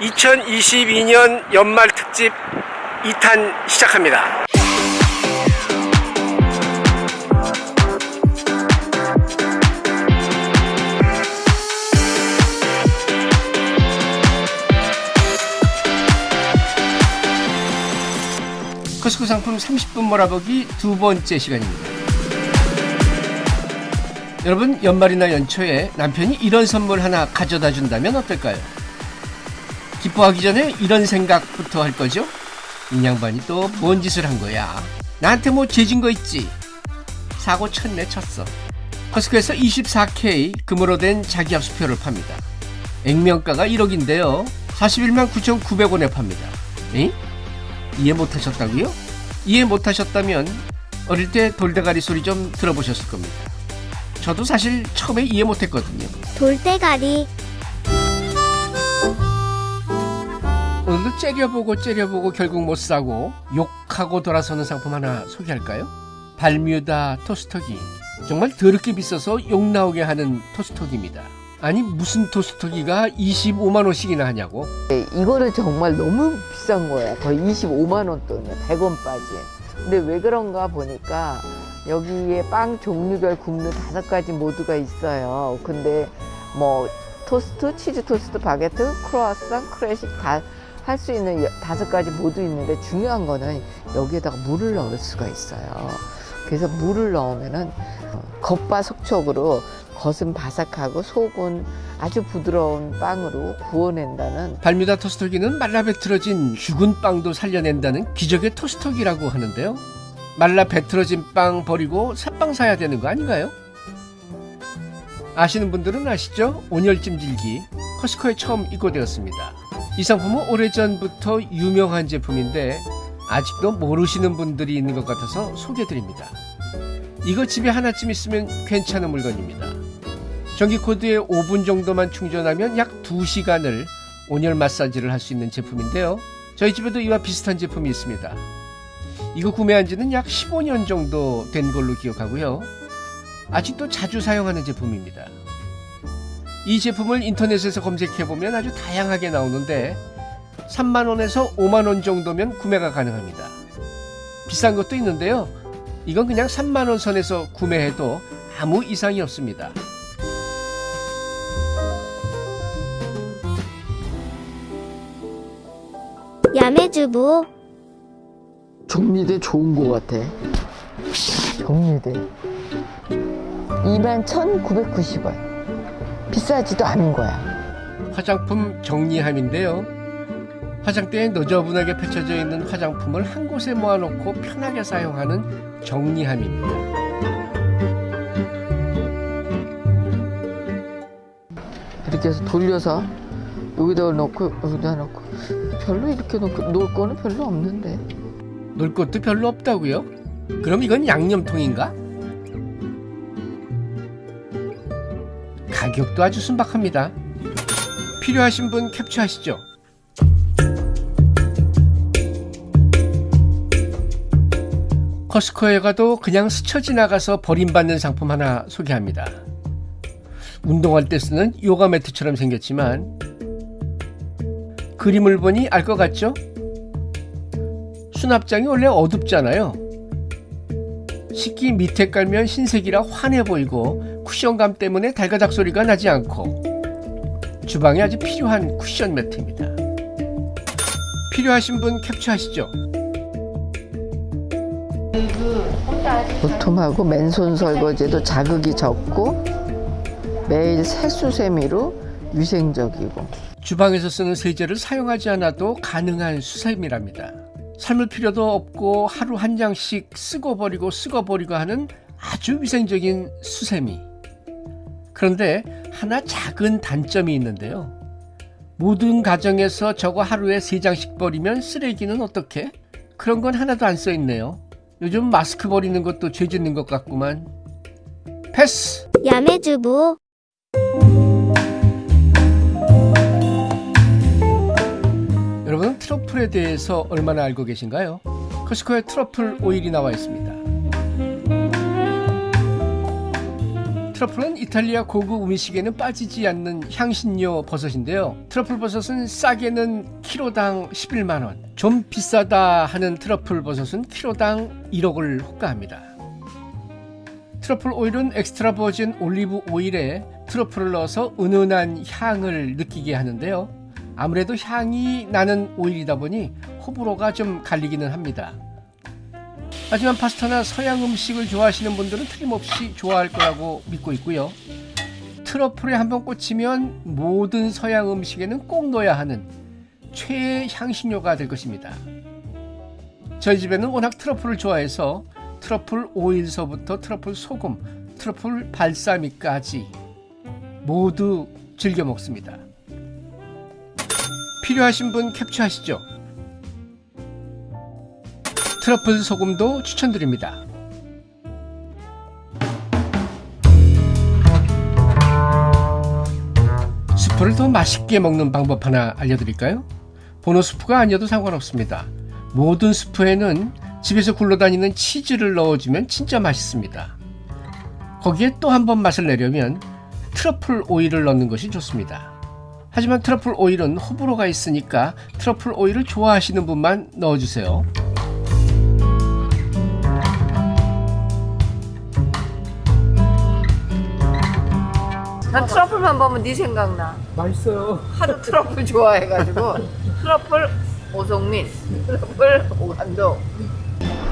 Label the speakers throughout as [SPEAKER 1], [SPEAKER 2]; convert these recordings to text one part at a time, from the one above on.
[SPEAKER 1] 2022년 연말 특집 2탄 시작합니다. 커스코 상품 30분 몰아보기 두 번째 시간입니다. 여러분 연말이나 연초에 남편이 이런 선물 하나 가져다 준다면 어떨까요? 기뻐하기 전에 이런 생각부터 할 거죠? 이 양반이 또 뭔 짓을 한 거야? 나한테 뭐 죄진 거 있지? 사고 쳤네 쳤어. 커스코에서 24K 금으로 된 자기 압수표를 팝니다. 액면가가 1억인데요. 41만 9,900원에 팝니다. 에? 이해 못하셨다고요? 이해 못하셨다면 어릴 때 돌대가리 소리 좀 들어보셨을 겁니다. 저도 사실 처음에 이해 못했거든요.
[SPEAKER 2] 돌대가리
[SPEAKER 1] 오늘도 째려보고 째려보고 결국 못 사고 욕하고 돌아서는 상품 하나 소개할까요? 발뮤다 토스터기. 정말 더럽게 비싸서 욕 나오게 하는 토스터기입니다. 아니 무슨 토스터기가 25만 원씩이나 하냐고?
[SPEAKER 3] 네, 이거는 정말 너무 비싼 거야. 거의 25만 원 돈이야. 100원 빠진. 근데 왜 그런가 보니까 여기에 빵 종류별 굽는 다섯 가지 모드가 있어요. 근데 뭐 토스트, 치즈 토스트, 바게트, 크로아상, 클래식 다 할 수 있는 여- 다섯 가지 모드 있는데 중요한 거는 여기에다가 물을 넣을 수가 있어요. 그래서 물을 넣으면은 어, 겉바속촉으로 겉은 바삭하고 속은 아주 부드러운 빵으로 구워낸다는
[SPEAKER 1] 발뮤다 토스터기는 말라 비틀어진 죽은 빵도 살려낸다는 기적의 토스터기라고 하는데요. 말라 배틀어진 빵 버리고 새빵 사야 되는 거 아닌가요? 아시는 분들은 아시죠? 온열찜질기 커스코에 처음 입고되었습니다. 이 상품은 오래전부터 유명한 제품인데 아직도 모르시는 분들이 있는 것 같아서 소개드립니다. 이거 집에 하나쯤 있으면 괜찮은 물건입니다. 전기 코드에 5분 정도만 충전하면 약 2시간을 온열 마사지를 할 수 있는 제품인데요. 저희 집에도 이와 비슷한 제품이 있습니다. 이거 구매한 지는 약 15년 정도 된 걸로 기억하고요. 아직도 자주 사용하는 제품입니다. 이 제품을 인터넷에서 검색해보면 아주 다양하게 나오는데 3만원에서 5만원 정도면 구매가 가능합니다. 비싼 것도 있는데요. 이건 그냥 3만원 선에서 구매해도 아무 이상이 없습니다.
[SPEAKER 2] 야매주부
[SPEAKER 3] 정리대 좋은 거 같아. 정리대. 21,990원. 비싸지도 않은 거야.
[SPEAKER 1] 화장품 정리함인데요. 화장대에 너저분하게 펼쳐져 있는 화장품을 한 곳에 모아놓고 편하게 사용하는 정리함입니다.
[SPEAKER 3] 이렇게 해서 돌려서 여기다 넣고 여기다 넣고 별로 이렇게 놓고 놓을 거는 별로 없는데.
[SPEAKER 1] 놀 것도 별로 없다고요? 그럼 이건 양념통인가? 가격도 아주 순박합니다. 필요하신 분 캡처하시죠. 커스코에 가도 그냥 스쳐 지나가서 버림받는 상품 하나 소개합니다. 운동할 때 쓰는 요가 매트처럼 생겼지만 그림을 보니 알 것 같죠? 수납장이 원래 어둡잖아요. 식기 밑에 깔면 흰색이라 환해 보이고 쿠션감 때문에 달가닥 소리가 나지 않고 주방에 아주 필요한 쿠션 매트입니다. 필요하신 분 캡처하시죠.
[SPEAKER 3] 보통하고 맨손 설거지도 자극이 적고 매일 세수세미로 위생적이고
[SPEAKER 1] 주방에서 쓰는 세제를 사용하지 않아도 가능한 수세미랍니다. 삶을 필요도 없고 하루 한 장씩 쓰고 버리고 쓰고 버리고 하는 아주 위생적인 수세미. 그런데 하나 작은 단점이 있는데요. 모든 가정에서 저거 하루에 세 장씩 버리면 쓰레기는 어떻게? 그런 건 하나도 안 써 있네요. 요즘 마스크 버리는 것도 죄 짓는 것 같구만. 패스!
[SPEAKER 2] 야매주부
[SPEAKER 1] 여러분 트러플에 대해서 얼마나 알고 계신가요? 커스코에 트러플 오일이 나와 있습니다. 트러플은 이탈리아 고급 음식에는 빠지지 않는 향신료 버섯인데요. 트러플 버섯은 싸게는 키로당 11만원, 좀 비싸다 하는 트러플 버섯은 키로당 1억을 호가합니다. 트러플 오일은 extra virgin 올리브 오일에 트러플을 넣어서 은은한 향을 느끼게 하는데요. 아무래도 향이 나는 오일이다 보니 호불호가 좀 갈리기는 합니다. 하지만 파스타나 서양 음식을 좋아하시는 분들은 틀림없이 좋아할 거라고 믿고 있고요. 트러플에 한번 꽂히면 모든 서양 음식에는 꼭 넣어야 하는 최애 향신료가 될 것입니다. 저희 집에는 워낙 트러플을 좋아해서 트러플 오일서부터 트러플 소금, 트러플 발사믹까지 모두 즐겨 먹습니다. 필요하신 분 캡처하시죠. 트러플 소금도 추천드립니다. 스프를 더 맛있게 먹는 방법 하나 알려드릴까요? 보노 스프가 아니어도 상관없습니다. 모든 스프에는 집에서 굴러다니는 치즈를 넣어주면 진짜 맛있습니다. 거기에 또 한 번 맛을 내려면 트러플 오일을 넣는 것이 좋습니다. 하지만 트러플 오일은 호불호가 있으니까 트러플 오일을 좋아하시는 분만 넣어주세요.
[SPEAKER 3] 난 트러플만 보면 네 생각나.
[SPEAKER 1] 맛있어요.
[SPEAKER 3] 하도 트러플 좋아해가지고 트러플 오성민, 트러플 오감도.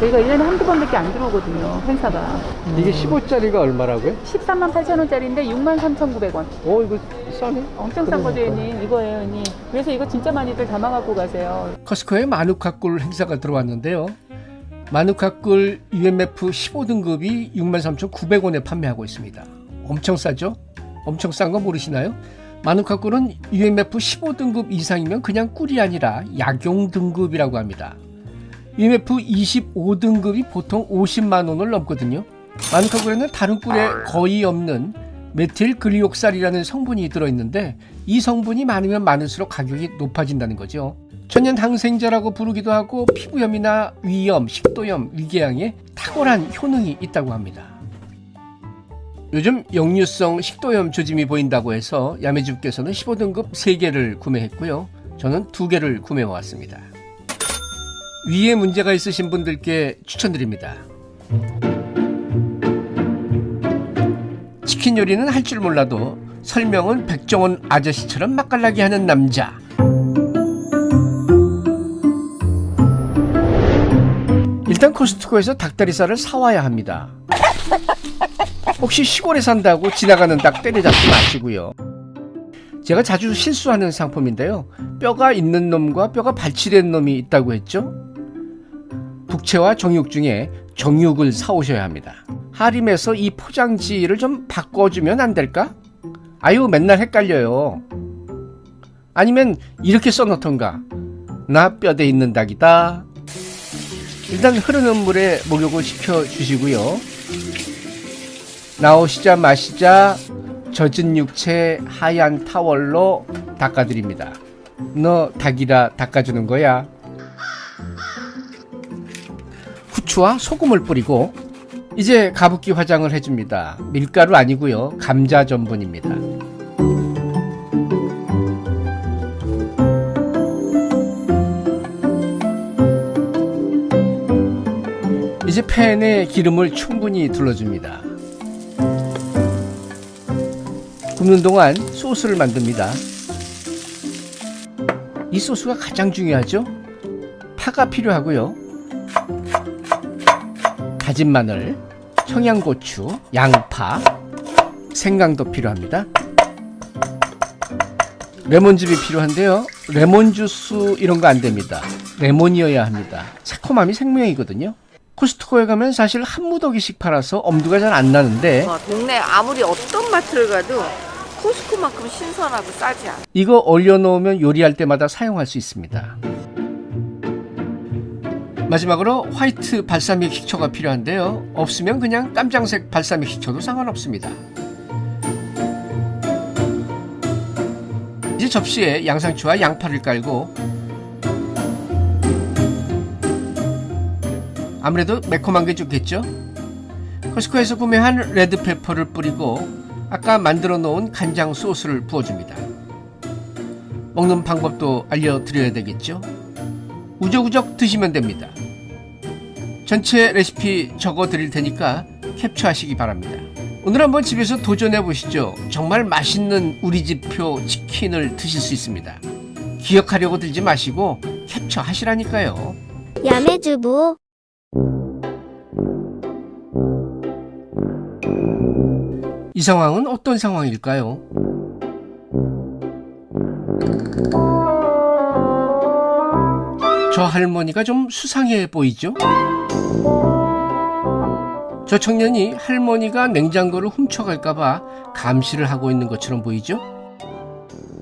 [SPEAKER 4] 저희가 1년에 한두 번밖에 안 들어오거든요, 행사가.
[SPEAKER 1] 이게 15짜리가 얼마라고요?
[SPEAKER 4] 13만 8천 원짜리인데 6만 3,900원.
[SPEAKER 1] 어 이거 싸네.
[SPEAKER 4] 엄청 싼 거죠, 형님. 이거예요, 형님. 그래서 이거 진짜 많이들 담아갖고 가세요.
[SPEAKER 1] 커스코에 마누카꿀 행사가 들어왔는데요. 마누카꿀 UMF 15등급이 63,900원에 판매하고 있습니다. 엄청 싸죠? 엄청 싼 거 모르시나요? 마누카꿀은 UMF 15등급 이상이면 그냥 꿀이 아니라 약용 등급이라고 합니다. UMF 25등급이 보통 50만 원을 넘거든요. 마누카꿀에는 다른 꿀에 거의 없는 메틸 글리옥살이라는 성분이 들어있는데 이 성분이 많으면 많을수록 가격이 높아진다는 거죠. 천연 항생제라고 부르기도 하고 피부염이나 위염, 식도염, 위궤양에 탁월한 효능이 있다고 합니다. 요즘 역류성 식도염 조짐이 보인다고 해서 야매주께서는 15등급 3개를 구매했고요. 저는 2개를 구매해 왔습니다. 위에 문제가 있으신 분들께 추천드립니다. 치킨 요리는 할 줄 몰라도 설명은 백종원 아저씨처럼 맛깔나게 하는 남자. 일단 코스트코에서 닭다리살을 사와야 합니다. 혹시 시골에 산다고 지나가는 닭 때려잡지 마시고요. 제가 자주 실수하는 상품인데요. 뼈가 있는 놈과 뼈가 발치된 놈이 있다고 했죠? 북채와 정육 중에 정육을 사오셔야 합니다. 하림에서 이 포장지를 좀 바꿔주면 안 될까? 아유, 맨날 헷갈려요. 아니면 이렇게 써놓던가. 나 뼈대 있는 닭이다. 일단 흐르는 물에 목욕을 시켜 주시고요. 나오시자 마시자 젖은 육체 하얀 타월로 닦아드립니다. 너 닭이라 닦아주는 거야. 후추와 소금을 뿌리고 이제 가습기 화장을 해줍니다. 밀가루 아니고요. 감자 전분입니다. 이제 팬에 기름을 충분히 둘러줍니다. 굽는 동안 소스를 만듭니다. 이 소스가 가장 중요하죠. 파가 필요하고요. 다진 마늘, 청양고추, 양파, 생강도 필요합니다. 레몬즙이 필요한데요. 레몬 주스 이런 거 안 됩니다. 레몬이어야 합니다. 새콤함이 생명이거든요. 코스트코에 가면 사실 한 무더기씩 팔아서 엄두가 잘 안 나는데
[SPEAKER 3] 어, 동네 아무리 어떤 마트를 가도 코스코만큼 신선하고 싸지 않아.
[SPEAKER 1] 이거 얼려놓으면 요리할 때마다 사용할 수 있습니다. 마지막으로 화이트 발사믹 식초가 필요한데요. 없으면 그냥 깜장색 발사믹 식초도 상관없습니다. 이제 접시에 양상추와 양파를 깔고 아무래도 매콤한 게 좋겠죠? 커스코에서 구매한 레드페퍼를 뿌리고 아까 만들어 놓은 간장 소스를 부어줍니다. 먹는 방법도 알려드려야 되겠죠? 우적우적 드시면 됩니다. 전체 레시피 적어 드릴 테니까 캡처하시기 바랍니다. 오늘 한번 집에서 도전해 보시죠. 정말 맛있는 우리 집표 치킨을 드실 수 있습니다. 기억하려고 들지 마시고 캡처하시라니까요.
[SPEAKER 2] 야매주부
[SPEAKER 1] 이 상황은 어떤 상황일까요? 저 할머니가 좀 수상해 보이죠? 저 청년이 할머니가 냉장고를 훔쳐갈까봐 감시를 하고 있는 것처럼 보이죠?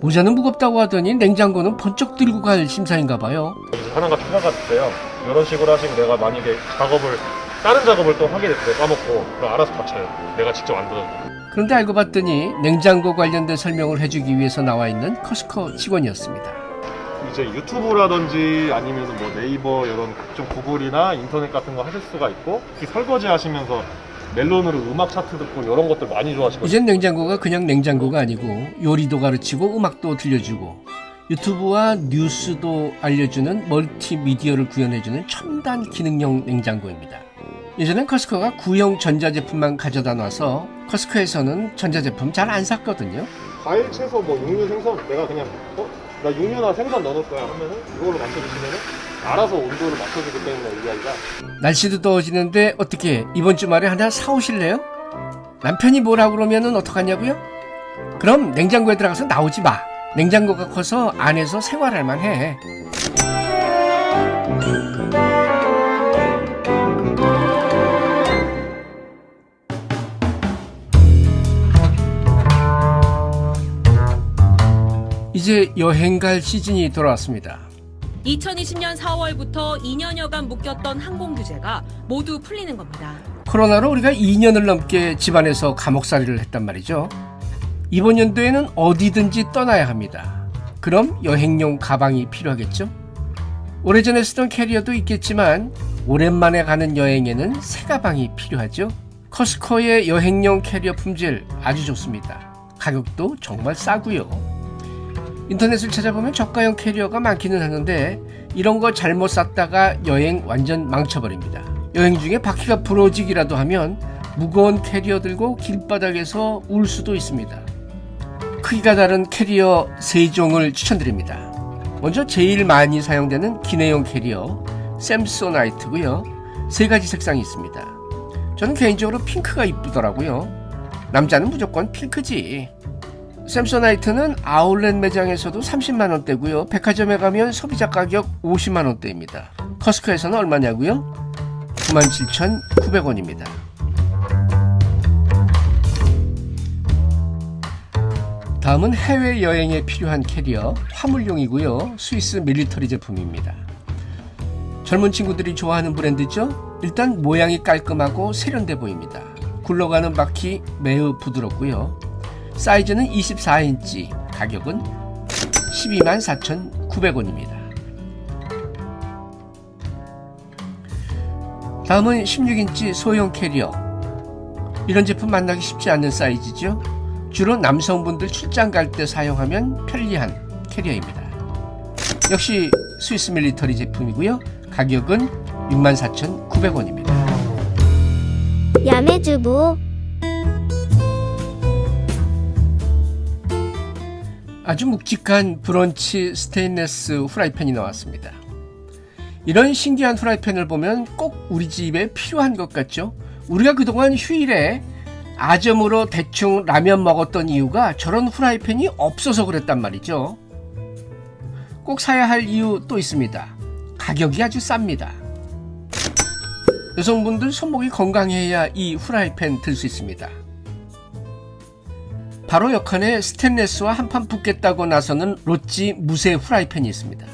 [SPEAKER 1] 모자는 무겁다고 하더니 냉장고는 번쩍 들고 갈 심사인가 봐요.
[SPEAKER 5] 하나가 필요가 있어요. 이런 식으로 하시면 내가 만약에 작업을 다른 작업을 또 하게 됐어요. 까먹고 그럼 알아서 다쳐요. 내가 직접 안 닫아도.
[SPEAKER 1] 그런데 알고 봤더니 냉장고 관련된 설명을 해주기 위해서 나와 있는 커스코 직원이었습니다.
[SPEAKER 5] 이제 유튜브라든지 아니면 뭐 네이버 이런 각종 구글이나 인터넷 같은 거 하실 수가 있고 특히 설거지 하시면서 멜론으로 음악 차트 듣고 이런 것들 많이 좋아하시거든요.
[SPEAKER 1] 이젠 냉장고가 그냥 냉장고가 아니고 요리도 가르치고 음악도 들려주고 유튜브와 뉴스도 알려주는 멀티미디어를 구현해주는 첨단 기능형 냉장고입니다. 예전엔 커스코가 구형 전자제품만 가져다 놔서 커스코에서는 전자제품 잘 안 샀거든요.
[SPEAKER 5] 과일, 채소, 뭐 육류, 생선 내가 그냥 어? 나 육류나 생선 넣어놓을 거야 하면은 이걸로 맞춰주시면은 알아서 온도를 맞춰주기 때문에 이 아이가
[SPEAKER 1] 날씨도 더워지는데 어떻게 이번 주말에 하나 사오실래요? 남편이 뭐라고 그러면은 어떡하냐고요? 그럼 냉장고에 들어가서 나오지 마. 냉장고가 커서 안에서 생활할 만해. 이제 여행 갈 시즌이 돌아왔습니다.
[SPEAKER 6] 2020년 4월부터 2년여간 묶였던 항공 규제가 모두 풀리는 겁니다.
[SPEAKER 1] 코로나로 우리가 2년을 넘게 집안에서 감옥살이를 했단 말이죠. 이번 연도에는 어디든지 떠나야 합니다. 그럼 여행용 가방이 필요하겠죠? 오래전에 쓰던 캐리어도 있겠지만 오랜만에 가는 여행에는 새 가방이 필요하죠. 커스코의 여행용 캐리어 품질 아주 좋습니다. 가격도 정말 싸고요. 인터넷을 찾아보면 저가형 캐리어가 많기는 하는데 이런 거 잘못 샀다가 여행 완전 망쳐버립니다. 여행 중에 바퀴가 부러지기라도 하면 무거운 캐리어 들고 길바닥에서 울 수도 있습니다. 크기가 다른 캐리어 세 종을 추천드립니다. 먼저 제일 많이 사용되는 기내용 캐리어 샘소나이트고요. 세 가지 색상이 있습니다. 저는 개인적으로 핑크가 이쁘더라고요. 남자는 무조건 핑크지. 샘소나이트는 아울렛 매장에서도 30만 원대고요. 백화점에 가면 소비자 가격 50만 원대입니다. 커스코에서는 얼마냐고요? 97,900원입니다. 다음은 해외 여행에 필요한 캐리어 화물용이고요. 스위스 밀리터리 제품입니다. 젊은 친구들이 좋아하는 브랜드죠? 일단 모양이 깔끔하고 세련돼 보입니다. 굴러가는 바퀴 매우 부드럽고요. 사이즈는 24인치, 가격은 12만 4,900원입니다. 다음은 16인치 소형 캐리어. 이런 제품 만나기 쉽지 않은 사이즈죠. 주로 남성분들 출장 갈 때 사용하면 편리한 캐리어입니다. 역시 스위스 밀리터리 제품이고요. 가격은 64,900원입니다.
[SPEAKER 2] 야매주부
[SPEAKER 1] 아주 묵직한 브런치 스테인레스 후라이팬이 나왔습니다. 이런 신기한 후라이팬을 보면 꼭 우리 집에 필요한 것 같죠? 우리가 그동안 휴일에 아점으로 대충 라면 먹었던 이유가 저런 후라이팬이 없어서 그랬단 말이죠. 꼭 사야 할 이유 또 있습니다. 가격이 아주 쌉니다. 여성분들 손목이 건강해야 이 후라이팬 들 수 있습니다. 바로 옆칸에 스테인레스와 한판 붙겠다고 나서는 로찌 무쇠 후라이팬이 있습니다.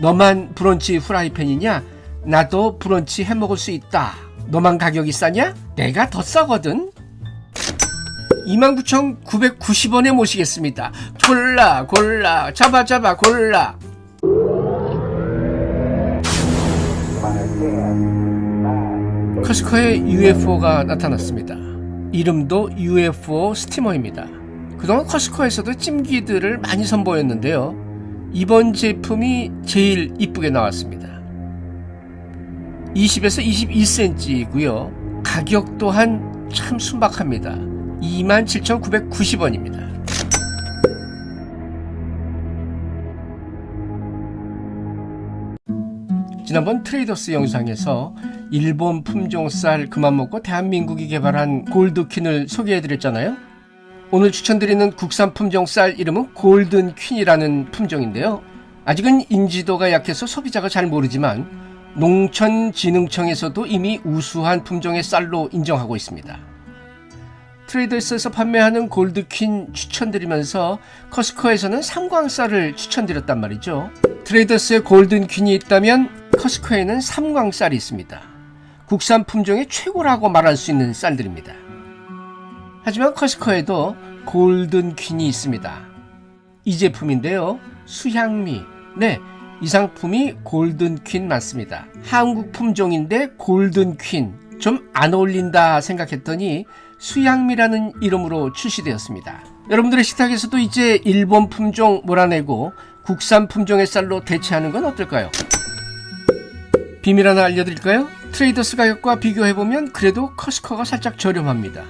[SPEAKER 1] 너만 브런치 후라이팬이냐? 나도 브런치 해 먹을 수 있다. 너만 가격이 싸냐? 내가 더 싸거든. 29,990원에 모시겠습니다. 골라 골라 잡아 잡아 골라. 커스커에 UFO가 나타났습니다. 이름도 UFO 스티머입니다. 그동안 커스커에서도 찜기들을 많이 선보였는데요. 이번 제품이 제일 이쁘게 나왔습니다. 20에서 22cm이고요. 가격 또한 참 순박합니다. 27,990원입니다. 지난번 트레이더스 영상에서 일본 품종 쌀 그만 먹고 대한민국이 개발한 골드퀸을 소개해드렸잖아요. 오늘 추천드리는 국산 품종 쌀 이름은 골든 퀸이라는 품종인데요. 아직은 인지도가 약해서 소비자가 잘 모르지만 농촌진흥청에서도 이미 우수한 품종의 쌀로 인정하고 있습니다. 트레이더스에서 판매하는 골드퀸 추천드리면서 커스코에서는 삼광쌀을 추천드렸단 말이죠. 트레이더스에 골든퀸이 있다면 커스코에는 삼광쌀이 있습니다. 국산 품종의 최고라고 말할 수 있는 쌀들입니다. 하지만 커스코에도 골든 퀸이 있습니다. 이 제품인데요. 수향미. 네, 이 상품이 골든 퀸 맞습니다. 한국 품종인데 골든 퀸. 좀 안 어울린다 생각했더니 수양미라는 이름으로 출시되었습니다. 여러분들의 식탁에서도 이제 일본 품종 몰아내고 국산 품종의 쌀로 대체하는 건 어떨까요? 비밀 하나 알려드릴까요? 트레이더스 가격과 비교해보면 그래도 커스커가 살짝 저렴합니다.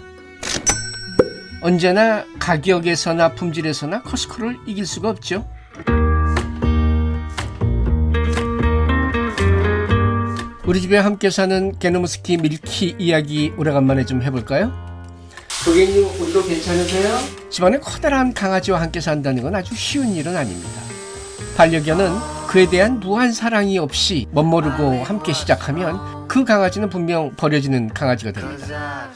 [SPEAKER 1] 언제나 가격에서나 품질에서나 커스커를 이길 수가 없죠. 우리 집에 함께 사는 게노무스키 밀키 이야기 오래간만에 좀 해볼까요? 고객님 오늘도 괜찮으세요? 집안에 커다란 강아지와 함께 산다는 건 아주 쉬운 일은 아닙니다. 반려견은 그에 대한 무한 사랑이 없이 멋모르고 함께 시작하면 그 강아지는 분명 버려지는 강아지가 됩니다.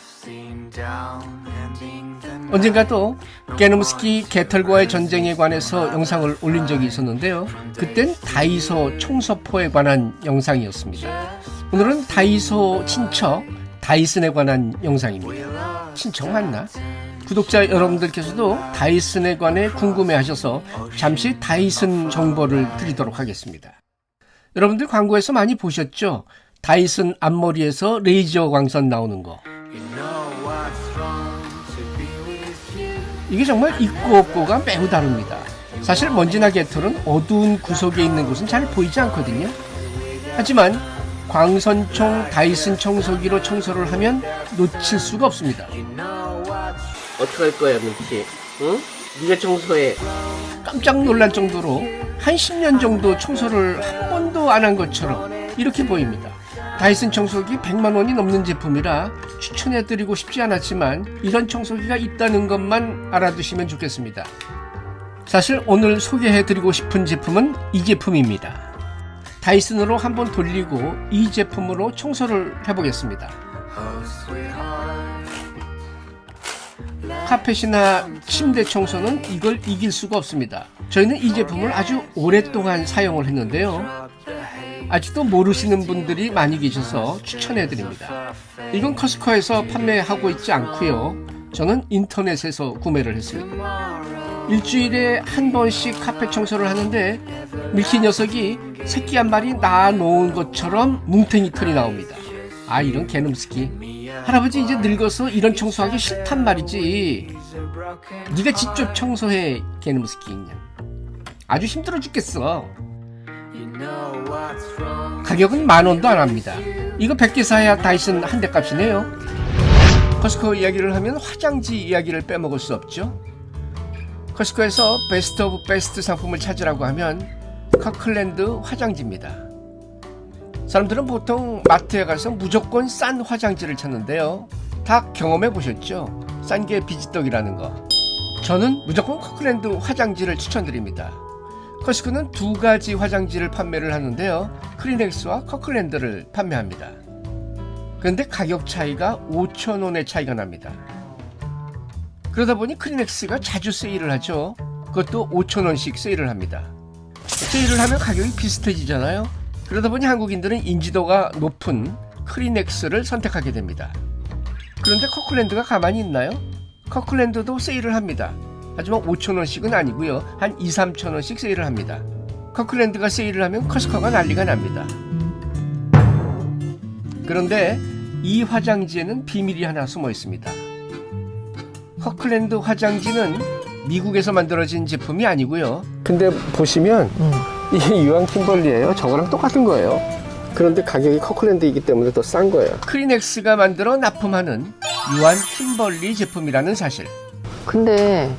[SPEAKER 1] 언젠가 또 게노무스키 개털과의 전쟁에 관해서 영상을 올린 적이 있었는데요. 그땐 다이소 청소포에 관한 영상이었습니다. 오늘은 다이소 친척 다이슨에 관한 영상입니다. 친척 맞나? 구독자 여러분들께서도 다이슨에 관해 궁금해하셔서 잠시 다이슨 정보를 드리도록 하겠습니다. 여러분들 광고에서 많이 보셨죠? 다이슨 앞머리에서 레이저 광선 나오는 거. 이게 정말 있고 없고가 매우 다릅니다. 사실 먼지나 개털은 어두운 구석에 있는 곳은 잘 보이지 않거든요. 하지만 광선총 다이슨 청소기로 청소를 하면 놓칠 수가 없습니다. 어떻게 할 거야, 민키? 응? 네가 청소해. 깜짝 놀랄 정도로 한 10년 정도 청소를 한 번도 안 한 것처럼 이렇게 보입니다. 다이슨 청소기 100만 원이 넘는 제품이라 추천해드리고 싶지 않았지만 이런 청소기가 있다는 것만 알아두시면 좋겠습니다. 사실 오늘 소개해드리고 싶은 제품은 이 제품입니다. 다이슨으로 한번 돌리고 이 제품으로 청소를 해보겠습니다. 카펫이나 침대 청소는 이걸 이길 수가 없습니다. 저희는 이 제품을 아주 오랫동안 사용을 했는데요. 아직도 모르시는 분들이 많이 계셔서 추천해 드립니다. 이건 커스코에서 판매하고 있지 않고요. 저는 인터넷에서 구매를 했습니다. 일주일에 한 번씩 카페 청소를 하는데 밀키 녀석이 새끼 한 마리 낳아 놓은 것처럼 뭉탱이 털이 나옵니다. 아 이런 개놈 스키 할아버지 이제 늙어서 이런 청소하기 싫단 말이지 네가 직접 청소해 개놈 스키 그냥 아주 힘들어 죽겠어 가격은 만 원도 안 합니다. 이거 100개 사야 다이슨 한 대 값이네요. 커스코 이야기를 하면 화장지 이야기를 빼먹을 수 없죠. 커스코에서 best of best 상품을 찾으라고 하면 커클랜드 화장지입니다. 사람들은 보통 마트에 가서 무조건 싼 화장지를 찾는데요. 다 경험해 보셨죠? 싼 게 비지떡이라는 거. 저는 무조건 커클랜드 화장지를 추천드립니다. 커스코는 두 가지 화장지를 판매를 하는데요. 크리넥스와 커클랜드를 판매합니다. 그런데 가격 차이가 5천원의 차이가 납니다. 그러다 보니 크리넥스가 자주 세일을 하죠. 그것도 5천원씩 세일을 합니다. 세일을 하면 가격이 비슷해지잖아요. 그러다 보니 한국인들은 인지도가 높은 크리넥스를 선택하게 됩니다. 그런데 커클랜드가 가만히 있나요? 커클랜드도 세일을 합니다. 하지만 5천원씩은 아니고요. 한 2, 3천원씩 세일을 합니다. 커클랜드가 세일을 하면 커스커가 난리가 납니다. 그런데 이 화장지에는 비밀이 하나 숨어 있습니다. 커클랜드 화장지는 미국에서 만들어진 제품이 아니고요. 근데 보시면
[SPEAKER 3] 음.
[SPEAKER 1] 이게 유한 킴벌리예요. 저거랑 똑같은 거예요. 그런데 가격이 커클랜드이기 때문에 더 싼 거예요. 크리넥스가 만들어 납품하는 유한 킴벌리 제품이라는 사실.
[SPEAKER 3] 근데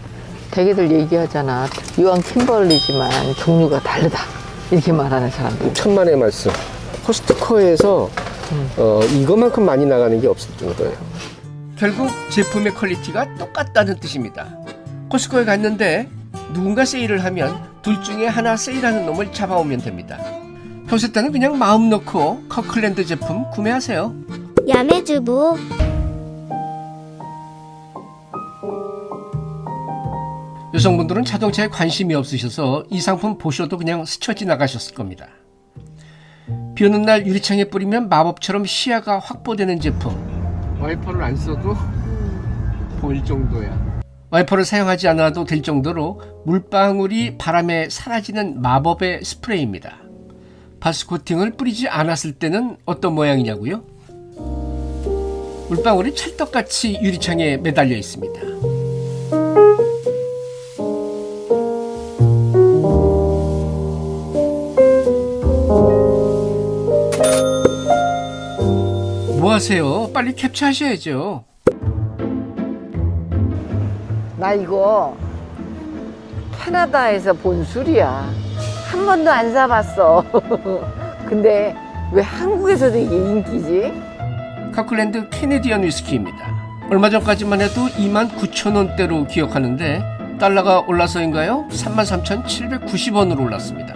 [SPEAKER 3] 대개들 얘기하잖아. 유한 킴벌리지만 종류가 다르다. 이렇게 말하는 사람들.
[SPEAKER 1] 천만의 말씀. 코스트코에서
[SPEAKER 3] 음.
[SPEAKER 1] 어, 이것만큼 많이 나가는 게 없을 정도예요. 결국 제품의 quality가 똑같다는 뜻입니다. 코스트코에 갔는데 누군가 세일을 하면 둘 중에 하나 세일하는 놈을 잡아오면 됩니다. 평소 때는 그냥 마음 놓고 커클랜드 제품 구매하세요.
[SPEAKER 2] 야매주부
[SPEAKER 1] 여성분들은 자동차에 관심이 없으셔서 이 상품 보셔도 그냥 스쳐 지나가셨을 겁니다. 비 오는 날 유리창에 뿌리면 마법처럼 시야가 확보되는 제품. 와이퍼를 안 써도 보일 정도야. 와이퍼를 사용하지 않아도 될 정도로 물방울이 바람에 사라지는 마법의 스프레이입니다. 바스 코팅을 뿌리지 않았을 때는 어떤 모양이냐고요? 물방울이 찰떡같이 유리창에 매달려 있습니다. 뭐 하세요? 빨리 캡처하셔야죠.
[SPEAKER 3] 나 이거 캐나다에서 본 술이야. 한 번도 안 사봤어. 근데 왜 한국에서도 이게 인기지?
[SPEAKER 1] 카클랜드 캐네디언 위스키입니다. 얼마 전까지만 해도 29,000원대로 기억하는데 달러가 올라서인가요? 33,790원으로 올랐습니다.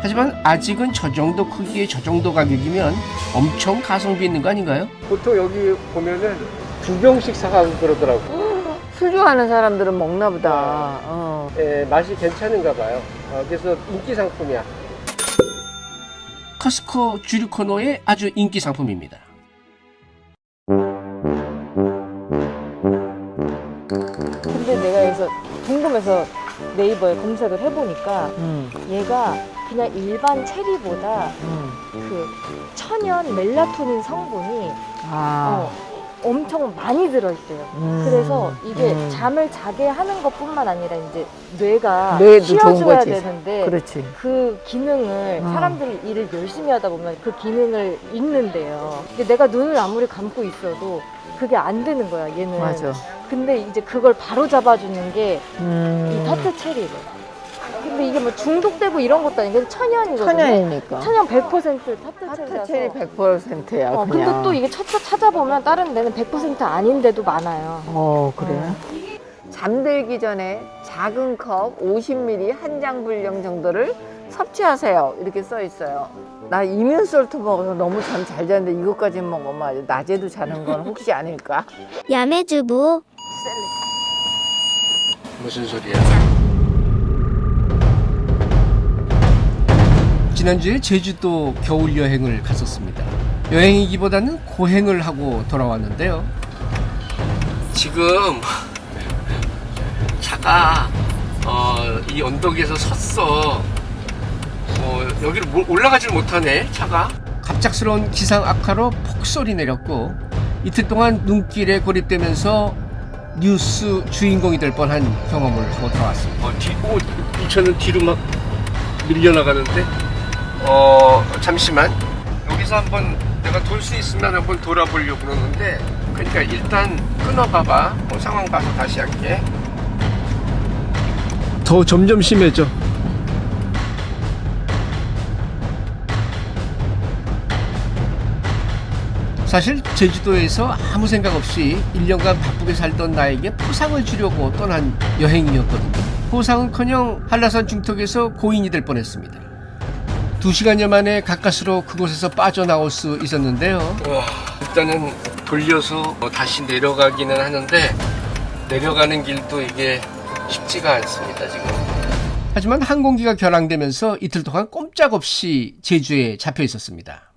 [SPEAKER 1] 하지만 아직은 저 정도 크기의 저 정도 가격이면 엄청 가성비 있는 거 아닌가요? 보통 여기 보면은 두 병씩 사가고 그러더라고.
[SPEAKER 3] 술 좋아하는 사람들은 먹나 보다. 어.
[SPEAKER 1] 예, 맛이 괜찮은가 봐요. 어, 그래서 인기 상품이야. 커스코 주류 코너의 아주 인기 상품입니다.
[SPEAKER 4] 근데 내가 여기서 궁금해서 네이버에 검색을 해보니까
[SPEAKER 3] 음,
[SPEAKER 4] 얘가 그냥 일반 체리보다
[SPEAKER 3] 음.
[SPEAKER 4] 그 천연 멜라토닌 성분이
[SPEAKER 3] 아.
[SPEAKER 4] 어, 엄청 많이 들어있대요.
[SPEAKER 3] 음.
[SPEAKER 4] 그래서 이게
[SPEAKER 3] 음.
[SPEAKER 4] 잠을 자게 하는 것 뿐만 아니라 이제 뇌가 쉬어줘야. 되는데
[SPEAKER 3] 그렇지.
[SPEAKER 4] 그 기능을
[SPEAKER 3] 어.
[SPEAKER 4] 사람들이 일을 열심히 하다 보면 그 기능을 잃는데요. 근데 내가 눈을 아무리 감고 있어도 그게 안 되는 거야, 얘는.
[SPEAKER 3] 맞아.
[SPEAKER 4] 근데 이제 그걸 바로 잡아주는 게이
[SPEAKER 3] 음.
[SPEAKER 4] 타트 체리래. 근데 이게 뭐 중독되고 이런 것도 아니고 천연이거든요.
[SPEAKER 3] 천연이니까.
[SPEAKER 4] 천연 100% 타트. 체리
[SPEAKER 3] 100%야.
[SPEAKER 4] 어,
[SPEAKER 3] 그냥.
[SPEAKER 4] 근데 또 이게 찾아, 찾아보면 다른 데는 100% 아닌데도 많아요.
[SPEAKER 3] 어, 그래. 잠들기 전에 작은 컵 50ml 한 장 분량 정도를 섭취하세요. 이렇게 써 있어요. 나 이면솔트 먹어서 너무 잠 잘 자는데 이것까지 먹으면 아주 낮에도 자는 건 혹시 아닐까?
[SPEAKER 2] 야매주부
[SPEAKER 1] 무슨 소리야? 지난주에 제주도 겨울 여행을 갔었습니다. 여행이기보다는 고행을 하고 돌아왔는데요. 지금 차가 어, 이 언덕에서 섰어. 어, 여기를 모- 올라가질 못하네 차가. 갑작스러운 기상 악화로 폭설이 내렸고 이틀 동안 눈길에 고립되면서 뉴스 주인공이 될 뻔한 경험을 하고 돌아왔습니다. 어, 뒤, 오, 이 차는 뒤로 막 밀려나가는데, 어, 잠시만. 여기서 한번 내가 돌 수 있으면 한번 돌아보려고 그러는데, 그러니까 일단 끊어봐봐. 뭐 상황 봐서 다시 할게. 더 점점 심해져. 사실 제주도에서 아무 생각 없이 1년간 바쁘게 살던 나에게 포상을 주려고 떠난 여행이었거든요. 포상은커녕 한라산 중턱에서 고인이 될 뻔했습니다. 두 시간여 만에 가까스로 그곳에서 빠져나올 수 있었는데요. 일단은 돌려서 뭐 다시 내려가기는 하는데 내려가는 길도 이게 쉽지가 않습니다 지금. 하지만 항공기가 결항되면서 이틀 동안 꼼짝없이 제주에 잡혀 있었습니다.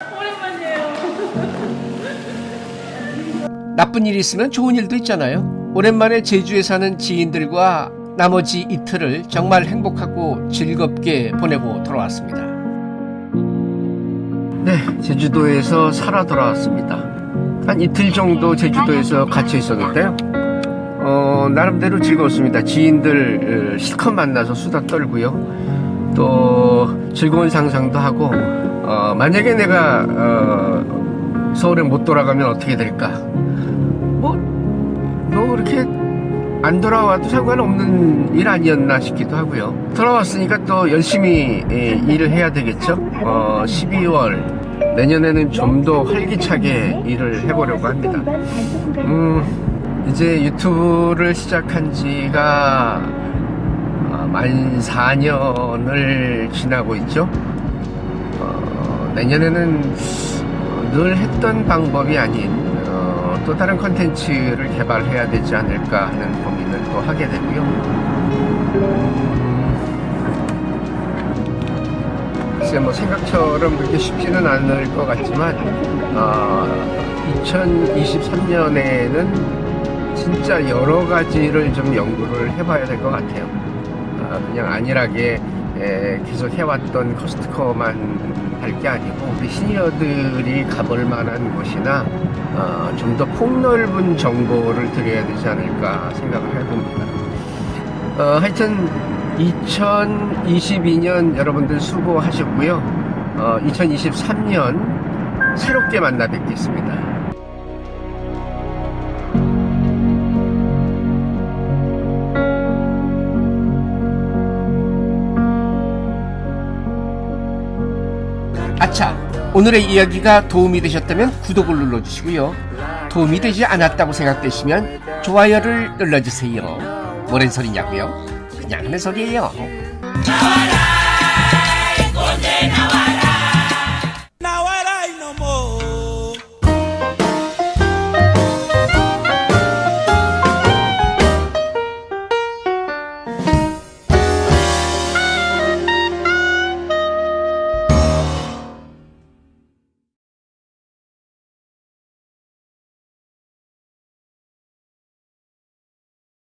[SPEAKER 1] 나쁜 일이 있으면 좋은 일도 있잖아요. 오랜만에 제주에 사는 지인들과 나머지 이틀을 정말 행복하고 즐겁게 보내고 돌아왔습니다. 네, 제주도에서 살아 돌아왔습니다. 한 이틀 정도 제주도에서 갇혀 있었는데요. 어, 나름대로 즐거웠습니다. 지인들 어, 실컷 만나서 수다 떨고요. 또 즐거운 상상도 하고, 어, 만약에 내가 어, 서울에 못 돌아가면 어떻게 될까? 뭐, 뭐 그렇게 안 돌아와도 상관없는 일 아니었나 싶기도 하고요. 돌아왔으니까 또 열심히 예, 일을 해야 되겠죠. 어, 12월 내년에는 좀 더 활기차게 일을 해보려고 합니다. 음, 이제 유튜브를 시작한 지가 어, 만 4년을 지나고 있죠. 어, 내년에는 어, 늘 했던 방법이 아닌 어, 또 다른 컨텐츠를 개발해야 되지 않을까 하는 고민을 또 하게 되고요. 글쎄 뭐 생각처럼 그렇게 쉽지는 않을 것 같지만 어, 2023년에는 진짜 여러 가지를 좀 연구를 해봐야 될 것 같아요. 아, 그냥 안일하게 에, 계속 해왔던 커스트코만 할게 아니고 우리 시니어들이 가볼 만한 곳이나 어, 좀 더 폭넓은 정보를 드려야 되지 않을까 생각을 해봅니다. 어, 하여튼 2022년 여러분들 수고하셨고요. 어, 2023년 새롭게 만나 뵙겠습니다. 아차! 오늘의 이야기가 도움이 되셨다면 구독을 눌러주시고요. 도움이 되지 않았다고 생각되시면 좋아요를 눌러주세요. 뭐랜 소리냐고요? 그냥 하는 소리예요.